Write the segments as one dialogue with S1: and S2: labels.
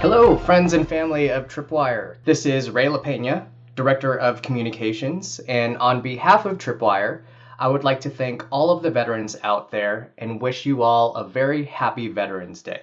S1: Hello, friends and family of Tripwire. This is Ray LaPena, Director of Communications, and on behalf of Tripwire, I would like to thank all of the veterans out there and wish you all a very happy Veterans Day.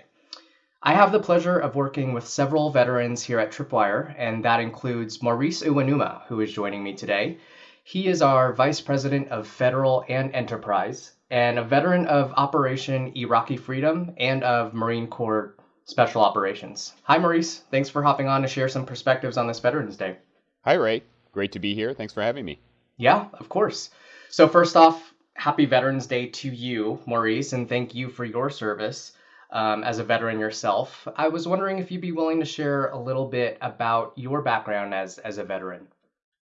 S1: I have the pleasure of working with several veterans here at Tripwire, and that includes Maurice Uenuma, who is joining me today. He is our Vice President of Federal and Enterprise, and a veteran of Operation Iraqi Freedom and of Marine Corps Special Operations. Hi, Maurice. Thanks for hopping on to share some perspectives on this Veterans Day.
S2: Hi, Ray. Great to be here. Thanks for having me.
S1: Yeah, of course. So, first off, happy Veterans Day to you, Maurice, and thank you for your service um, as a veteran yourself. I was wondering if you'd be willing to share a little bit about your background as, as a veteran.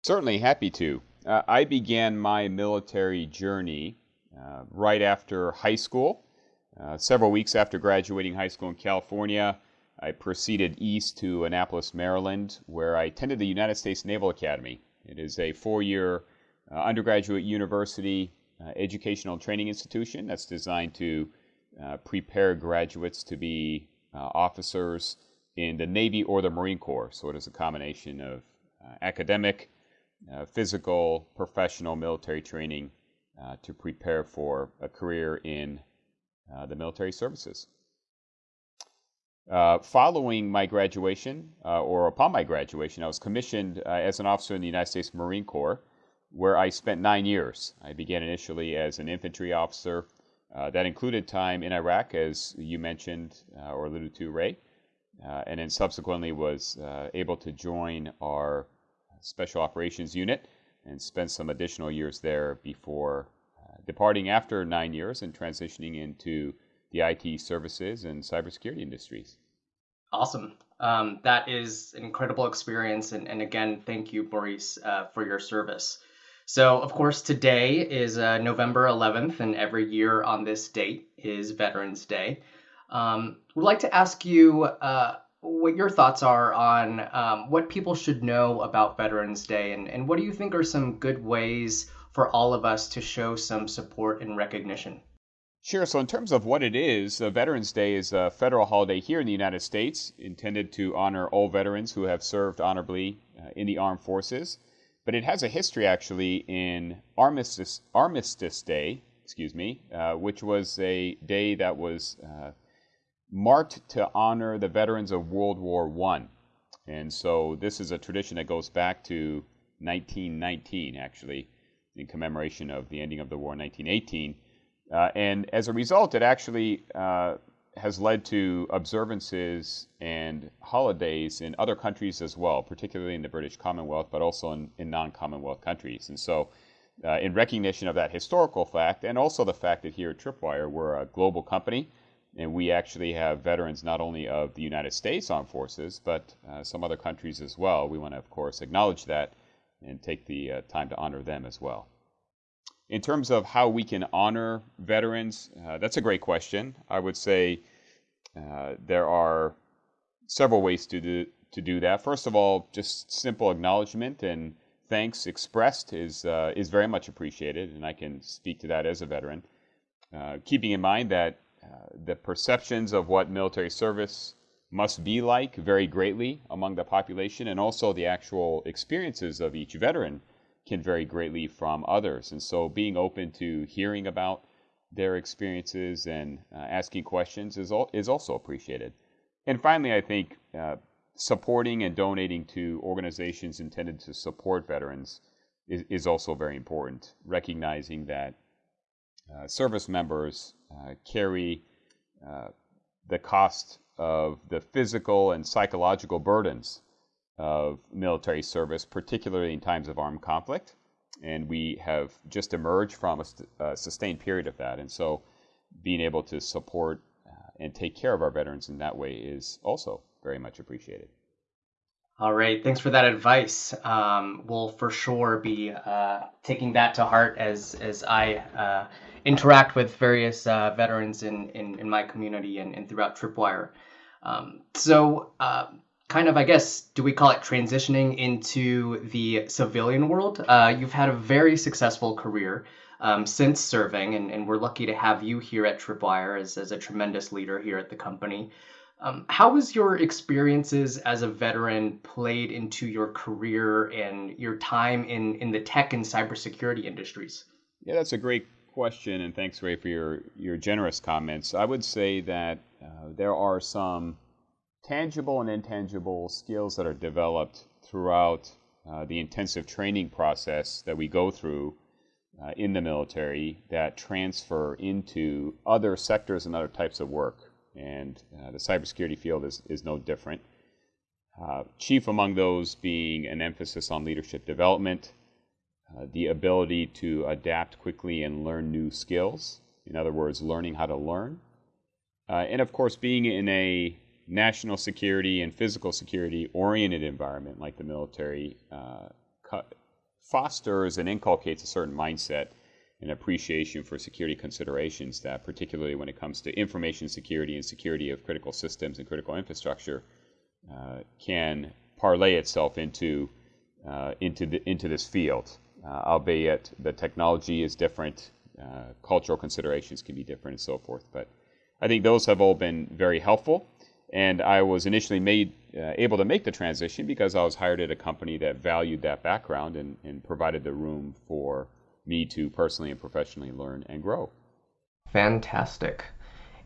S2: Certainly, happy to. Uh, I began my military journey uh, right after high school. Uh, several weeks after graduating high school in California, I proceeded east to Annapolis, Maryland, where I attended the United States Naval Academy. It is a four year uh, undergraduate university uh, educational training institution that's designed to uh, prepare graduates to be uh, officers in the Navy or the Marine Corps. So it is a combination of uh, academic, physical, professional military training to prepare for a career in the military services. following my graduation, or upon my graduation, I was commissioned as an officer in the United States Marine Corps, where I spent nine years. I began initially as an infantry officer uh, that included time in Iraq, as you mentioned uh, or alluded to, Ray, uh, and then subsequently was uh, able to join our Special Operations Unit and spend some additional years there before uh, departing after nine years and transitioning into the IT services and cybersecurity industries.
S1: Awesome. Um, that is an incredible experience. And, and again, thank you, Maurice, uh, for your service. So, of course, today is uh, November 11th, and every year on this date is Veterans Day. Um, we'd like to ask you uh, what your thoughts are on um, what people should know about Veterans Day, and, and what do you think are some good ways for all of us to show some support and recognition?
S2: Sure. So, in terms of what it is, uh, Veterans Day is a federal holiday here in the United States intended to honor all veterans who have served honorably uh, in the armed forces but it has a history actually in Armistice, Armistice Day, excuse me, uh, which was a day that was uh, marked to honor the veterans of World War One, and so this is a tradition that goes back to 1919, actually, in commemoration of the ending of the war in 1918. Uh, and as a result, it actually uh, has led to observances and holidays in other countries as well, particularly in the British Commonwealth, but also in, in non Commonwealth countries. And so, uh, in recognition of that historical fact, and also the fact that here at Tripwire, we're a global company, and we actually have veterans not only of the United States Armed Forces, but uh, some other countries as well. We want to, of course, acknowledge that and take the uh, time to honor them as well. In terms of how we can honor veterans, uh, that's a great question. I would say uh, there are several ways to do, to do that. First of all, just simple acknowledgement and thanks expressed is, uh, is very much appreciated, and I can speak to that as a veteran. Uh, keeping in mind that the perceptions of what military service must be like vary greatly among the population, and also the actual experiences of each veteran can vary greatly from others. And so being open to hearing about their experiences and uh, asking questions is, al- is also appreciated. And finally, I think uh, supporting and donating to organizations intended to support veterans is, is also very important, recognizing that uh, service members uh, carry uh, the cost of the physical and psychological burdens of military service, particularly in times of armed conflict. And we have just emerged from a, st- a sustained period of that. And so being able to support uh, and take care of our veterans in that way is also very much appreciated.
S1: All right, thanks for that advice. Um, we'll for sure be uh, taking that to heart as as I uh, interact with various uh, veterans in, in, in my community and, and throughout Tripwire. Um, so, uh, kind of, I guess, do we call it transitioning into the civilian world? Uh, you've had a very successful career um, since serving, and, and we're lucky to have you here at Tripwire as, as a tremendous leader here at the company. Um, how has your experiences as a veteran played into your career and your time in, in the tech and cybersecurity industries?
S2: Yeah, that's a great question, and thanks, Ray, for your, your generous comments. I would say that uh, there are some tangible and intangible skills that are developed throughout uh, the intensive training process that we go through uh, in the military that transfer into other sectors and other types of work and uh, the cybersecurity field is, is no different. Uh, chief among those being an emphasis on leadership development, uh, the ability to adapt quickly and learn new skills. In other words, learning how to learn. Uh, and of course, being in a national security and physical security oriented environment like the military uh, fosters and inculcates a certain mindset and appreciation for security considerations that, particularly when it comes to information security and security of critical systems and critical infrastructure, uh, can parlay itself into uh, into the, into this field. Uh, albeit the technology is different, uh, cultural considerations can be different, and so forth. But I think those have all been very helpful. And I was initially made uh, able to make the transition because I was hired at a company that valued that background and, and provided the room for me to personally and professionally learn and grow.
S1: Fantastic.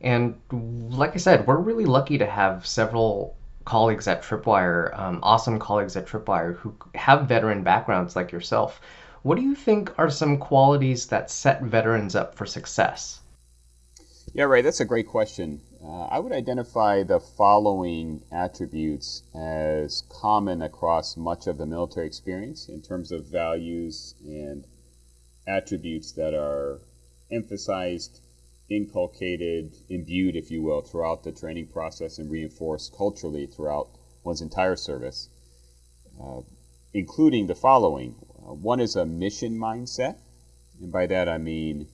S1: And like I said, we're really lucky to have several colleagues at Tripwire, um, awesome colleagues at Tripwire who have veteran backgrounds like yourself. What do you think are some qualities that set veterans up for success?
S2: Yeah, right. That's a great question. Uh, I would identify the following attributes as common across much of the military experience in terms of values and attributes that are emphasized, inculcated, imbued, if you will, throughout the training process and reinforced culturally throughout one's entire service, uh, including the following. Uh, one is a mission mindset, and by that I mean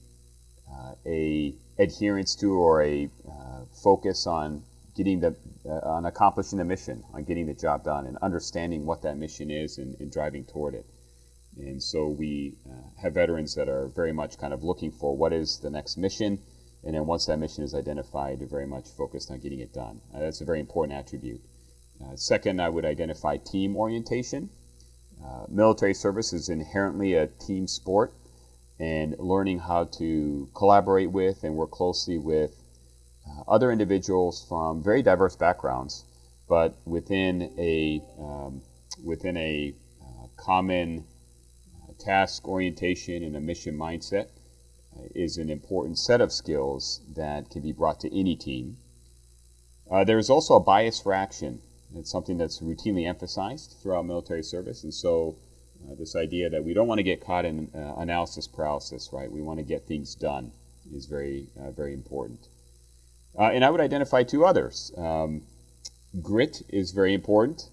S2: uh, a adherence to or a uh, focus on getting the uh, on accomplishing the mission, on getting the job done, and understanding what that mission is and, and driving toward it. And so we uh, have veterans that are very much kind of looking for what is the next mission. And then once that mission is identified, they're very much focused on getting it done. Uh, that's a very important attribute. Second, I would identify team orientation. Uh, military service is inherently a team sport, and learning how to collaborate with and work closely with uh, other individuals from very diverse backgrounds, but within a um, within a uh, common task orientation and a mission mindset uh, is an important set of skills that can be brought to any team. Uh, there is also a bias for action. It's something that's routinely emphasized throughout military service, and so uh, this idea that we don't want to get caught in uh, analysis paralysis, right? We want to get things done is very, uh, very important. Uh, and I would identify two others. Um, grit is very important.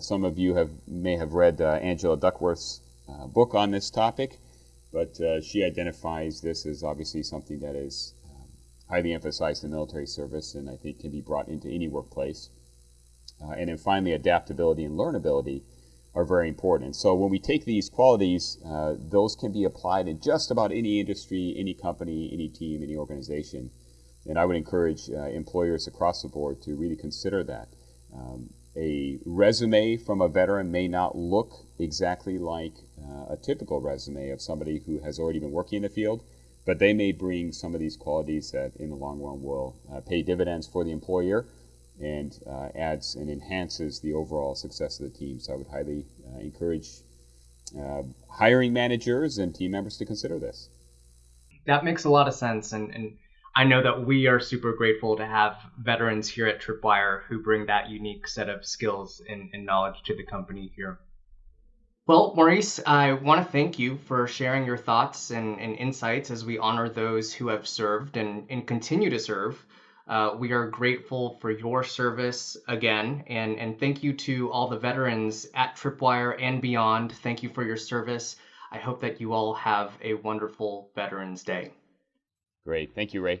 S2: some of you have may have read Angela Duckworth's uh, book on this topic, but uh, she identifies this as obviously something that is um, highly emphasized in military service and I think can be brought into any workplace. Uh, and then finally, adaptability and learnability are very important. So when we take these qualities, uh, those can be applied in just about any industry, any company, any team, any organization. And I would encourage uh, employers across the board to really consider that. Um, a resume from a veteran may not look exactly like uh, a typical resume of somebody who has already been working in the field, but they may bring some of these qualities that in the long run will uh, pay dividends for the employer and uh, adds and enhances the overall success of the team. So I would highly uh, encourage uh, hiring managers and team members to consider this.
S1: That makes a lot of sense. And, and I know that we are super grateful to have veterans here at Tripwire who bring that unique set of skills and, and knowledge to the company here. Well, Maurice, I want to thank you for sharing your thoughts and, and insights as we honor those who have served and, and continue to serve. Uh, we are grateful for your service again, and, and thank you to all the veterans at Tripwire and beyond. Thank you for your service. I hope that you all have a wonderful Veterans Day.
S2: Great. Thank you, Ray.